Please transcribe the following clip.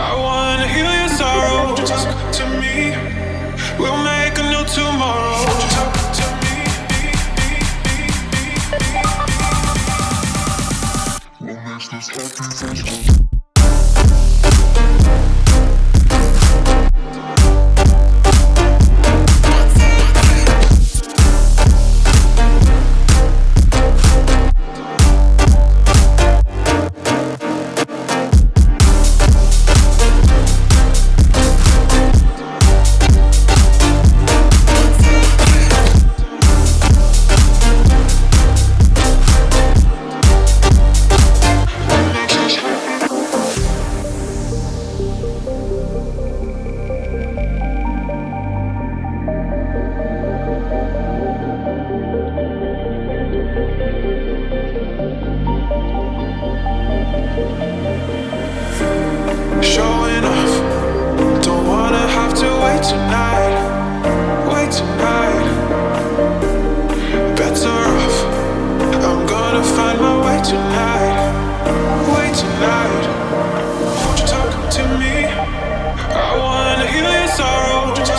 I wanna heal your sorrow. Just come to me. We'll make a new tomorrow. Just talk to me. What makes this happy